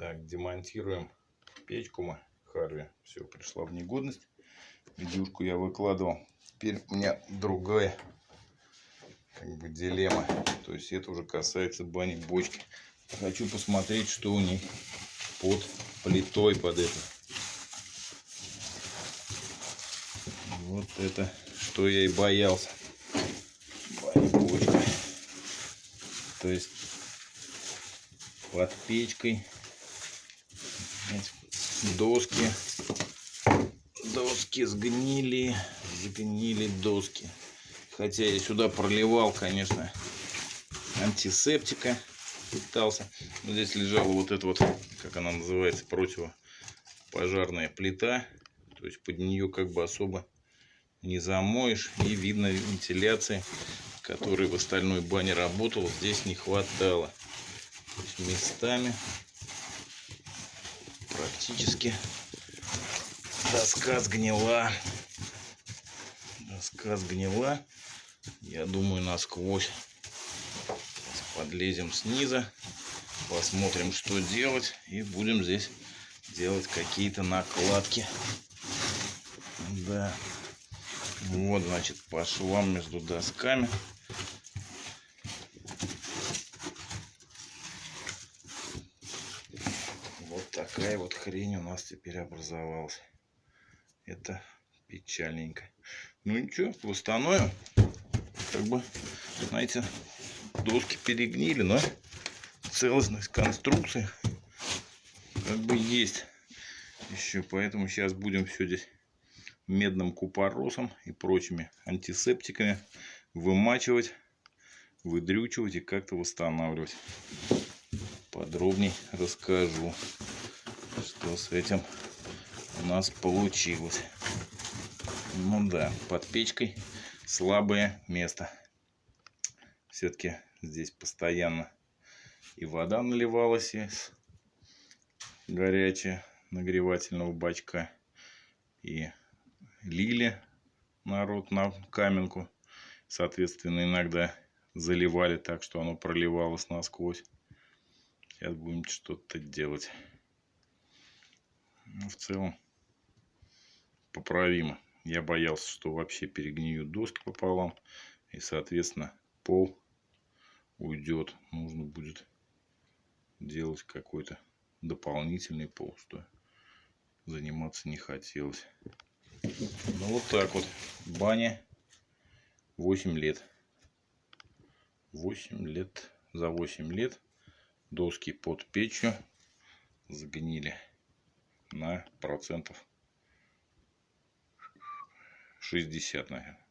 Так, демонтируем печку мы. Харви все пришла в негодность. Видюшку я выкладывал. Теперь у меня другая как бы дилемма. То есть это уже касается бани бочки. Хочу посмотреть, что у них под плитой под это. Вот это, что я и боялся. Бани бочка. То есть под печкой доски. Доски сгнили сгнили доски. Хотя я сюда проливал конечно антисептика пытался. Но здесь лежала вот эта вот как она называется противопожарная плита. То есть под нее как бы особо не замоешь и видно вентиляции которой в остальной бане работал здесь не хватало. Местами практически доска сгнила. Доска сгнила. Я думаю, насквозь. Подлезем снизу. Посмотрим, что делать. И будем здесь делать какие-то накладки. Да. Вот, значит, по швам между досками. Такая вот хрень у нас теперь образовалась. Это печальненько. Ну ничего, восстановим. Как бы, знаете, доски перегнили, но целостность конструкции как бы есть еще. Поэтому сейчас будем все здесь медным купоросом и прочими антисептиками вымачивать, выдрючивать и как-то восстанавливать. Подробней расскажу что с этим у нас получилось. Ну да, под печкой слабое место. Все-таки здесь постоянно и вода наливалась из горячая нагревательного бачка. И лили народ на каменку. Соответственно, иногда заливали так, что оно проливалось насквозь. Сейчас будем что-то делать. Ну, в целом поправимо. Я боялся, что вообще перегниют доски пополам. И, соответственно, пол уйдет. Нужно будет делать какой-то дополнительный пол, что заниматься не хотелось. Ну, вот так вот. Баня 8 лет. 8 лет. За 8 лет доски под печью сгнили на процентов 60, наверное.